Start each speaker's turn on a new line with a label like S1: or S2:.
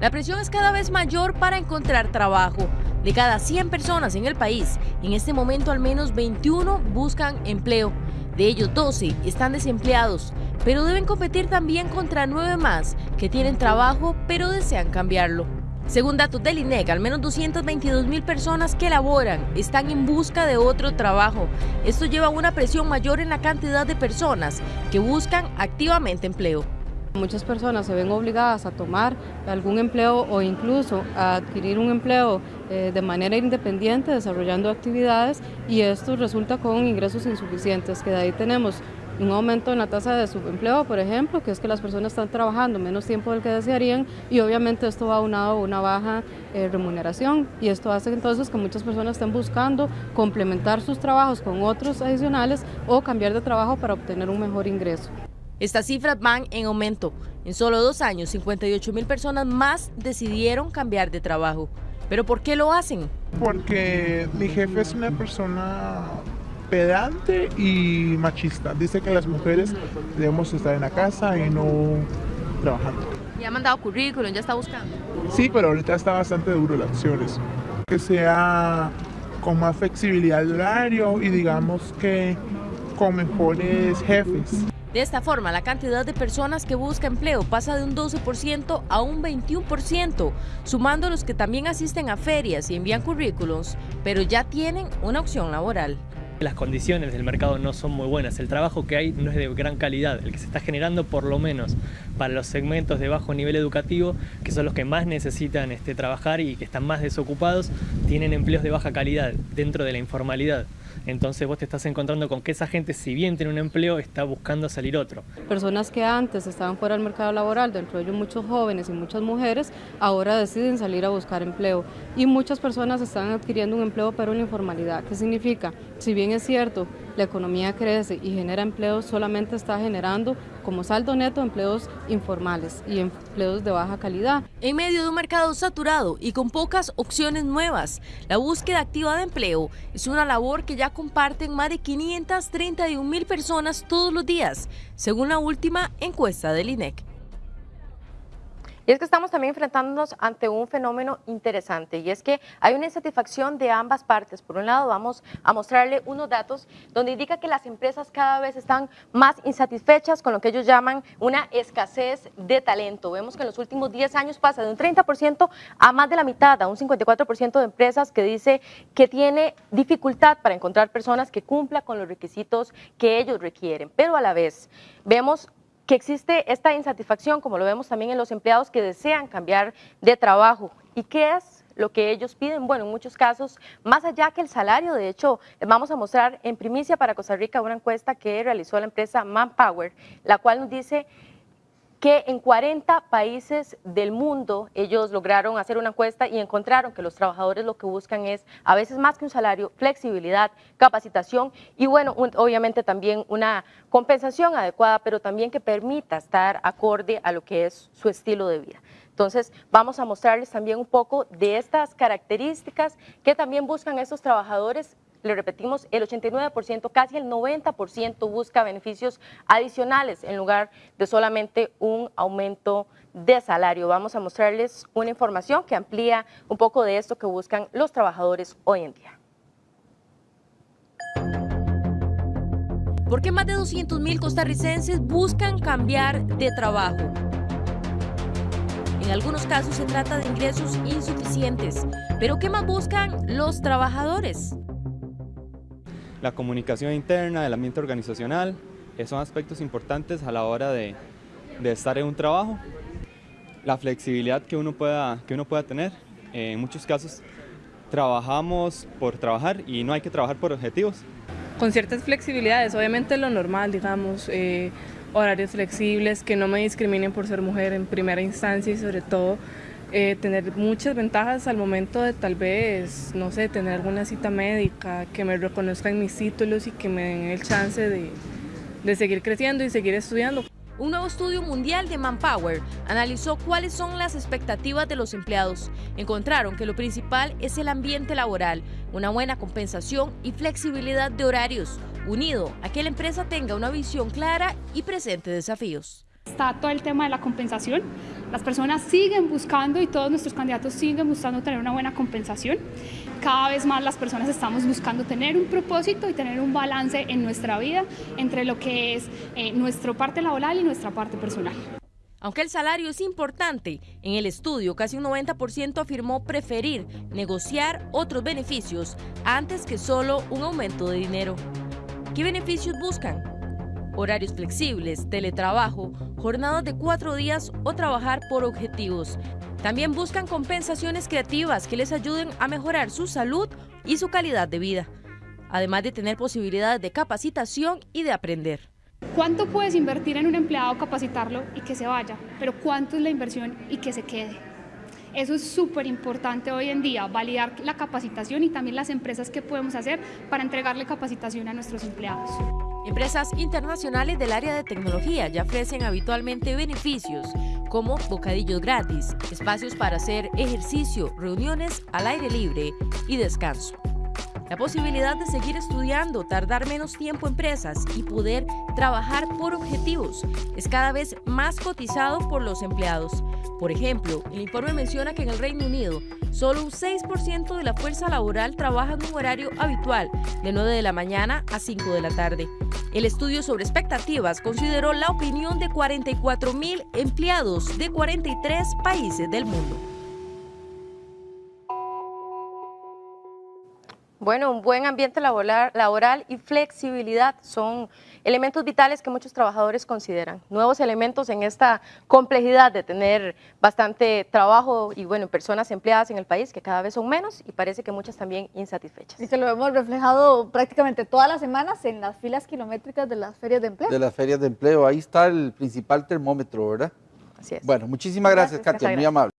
S1: La presión es cada vez mayor para encontrar trabajo. De cada 100 personas en el país, en este momento al menos 21 buscan empleo. De ellos 12 están desempleados, pero deben competir también contra 9 más que tienen trabajo pero desean cambiarlo. Según datos del INEC, al menos 222 mil personas que laboran están en busca de otro trabajo. Esto lleva a una presión mayor en la cantidad de personas que buscan activamente empleo.
S2: Muchas personas se ven obligadas a tomar algún empleo o incluso a adquirir un empleo eh, de manera independiente, desarrollando actividades y esto resulta con ingresos insuficientes, que de ahí tenemos un aumento en la tasa de subempleo, por ejemplo, que es que las personas están trabajando menos tiempo del que desearían y obviamente esto va aunado a una baja eh, remuneración y esto hace entonces que muchas personas estén buscando complementar sus trabajos con otros adicionales o cambiar de trabajo para obtener un mejor ingreso.
S1: Estas cifras van en aumento. En solo dos años, 58 mil personas más decidieron cambiar de trabajo. ¿Pero por qué lo hacen?
S3: Porque mi jefe es una persona pedante y machista. Dice que las mujeres debemos estar en la casa y no trabajando.
S1: ¿Ya ha mandado currículum? ¿Ya está buscando?
S3: Sí, pero ahorita está bastante duro las acciones. Que sea con más flexibilidad de horario y digamos que con mejores jefes.
S1: De esta forma, la cantidad de personas que busca empleo pasa de un 12% a un 21%, sumando los que también asisten a ferias y envían currículums, pero ya tienen una opción laboral.
S4: Las condiciones del mercado no son muy buenas, el trabajo que hay no es de gran calidad, el que se está generando por lo menos para los segmentos de bajo nivel educativo, que son los que más necesitan este, trabajar y que están más desocupados, tienen empleos de baja calidad dentro de la informalidad. Entonces vos te estás encontrando con que esa gente, si bien tiene un empleo, está buscando salir otro.
S2: Personas que antes estaban fuera del mercado laboral, dentro de ellos muchos jóvenes y muchas mujeres, ahora deciden salir a buscar empleo. Y muchas personas están adquiriendo un empleo pero en la informalidad. ¿Qué significa? Si bien es cierto, la economía crece y genera empleos, solamente está generando como saldo neto empleos informales y empleos de baja calidad.
S1: En medio de un mercado saturado y con pocas opciones nuevas, la búsqueda activa de empleo es una labor que ya comparten más de 531 mil personas todos los días, según la última encuesta del INEC. Y es que estamos también enfrentándonos ante un fenómeno interesante y es que hay una insatisfacción de ambas partes. Por un lado, vamos a mostrarle unos datos donde indica que las empresas cada vez están más insatisfechas con lo que ellos llaman una escasez de talento. Vemos que en los últimos 10 años pasa de un 30% a más de la mitad, a un 54% de empresas que dice que tiene dificultad para encontrar personas que cumplan con los requisitos que ellos requieren. Pero a la vez vemos que existe esta insatisfacción, como lo vemos también en los empleados que desean cambiar de trabajo. ¿Y qué es lo que ellos piden? Bueno, en muchos casos, más allá que el salario, de hecho, vamos a mostrar en primicia para Costa Rica una encuesta que realizó la empresa Manpower, la cual nos dice que en 40 países del mundo ellos lograron hacer una encuesta y encontraron que los trabajadores lo que buscan es a veces más que un salario, flexibilidad, capacitación y bueno, obviamente también una compensación adecuada, pero también que permita estar acorde a lo que es su estilo de vida. Entonces, vamos a mostrarles también un poco de estas características que también buscan estos trabajadores le repetimos, el 89%, casi el 90% busca beneficios adicionales en lugar de solamente un aumento de salario. Vamos a mostrarles una información que amplía un poco de esto que buscan los trabajadores hoy en día. ¿Por qué más de 200 mil costarricenses buscan cambiar de trabajo? En algunos casos se trata de ingresos insuficientes. ¿Pero qué más buscan los trabajadores?
S5: La comunicación interna, el ambiente organizacional, son aspectos importantes a la hora de, estar en un trabajo. La flexibilidad que uno pueda, que uno pueda tener. en muchos casos trabajamos por trabajar y no hay que trabajar por objetivos.
S6: Con ciertas flexibilidades, obviamente lo normal, digamos, eh, horarios flexibles, que no me discriminen por ser mujer en primera instancia y sobre todo eh, tener muchas ventajas al momento de tal vez, no sé, tener alguna cita médica, que me reconozcan mis títulos y que me den el chance de, de seguir creciendo y seguir estudiando.
S1: Un nuevo estudio mundial de Manpower analizó cuáles son las expectativas de los empleados. Encontraron que lo principal es el ambiente laboral, una buena compensación y flexibilidad de horarios, unido a que la empresa tenga una visión clara y presente desafíos.
S7: Está todo el tema de la compensación. Las personas siguen buscando y todos nuestros candidatos siguen buscando tener una buena compensación. Cada vez más las personas estamos buscando tener un propósito y tener un balance en nuestra vida entre lo que es eh, nuestra parte laboral y nuestra parte personal.
S1: Aunque el salario es importante, en el estudio casi un 90% afirmó preferir negociar otros beneficios antes que solo un aumento de dinero. ¿Qué beneficios buscan? Horarios flexibles, teletrabajo, jornadas de cuatro días o trabajar por objetivos. También buscan compensaciones creativas que les ayuden a mejorar su salud y su calidad de vida, además de tener posibilidades de capacitación y de aprender.
S7: ¿Cuánto puedes invertir en un empleado, capacitarlo y que se vaya? Pero ¿cuánto es la inversión y que se quede? Eso es súper importante hoy en día, validar la capacitación y también las empresas que podemos hacer para entregarle capacitación a nuestros empleados.
S1: Empresas internacionales del área de tecnología ya ofrecen habitualmente beneficios como bocadillos gratis, espacios para hacer ejercicio, reuniones al aire libre y descanso. La posibilidad de seguir estudiando, tardar menos tiempo en presas y poder trabajar por objetivos es cada vez más cotizado por los empleados. Por ejemplo, el informe menciona que en el Reino Unido solo un 6% de la fuerza laboral trabaja en un horario habitual de 9 de la mañana a 5 de la tarde. El estudio sobre expectativas consideró la opinión de 44 mil empleados de 43 países del mundo.
S8: Bueno, un buen ambiente laboral, laboral, y flexibilidad son elementos vitales que muchos trabajadores consideran. Nuevos elementos en esta complejidad de tener bastante trabajo y bueno, personas empleadas en el país que cada vez son menos y parece que muchas también insatisfechas.
S9: Y que lo hemos reflejado prácticamente todas las semanas en las filas kilométricas de las ferias de empleo.
S10: De las ferias de empleo, ahí está el principal termómetro, ¿verdad?
S8: Así es.
S10: Bueno, muchísimas gracias,
S8: Gracias,
S10: Katia,
S8: Katia.
S10: muy amable.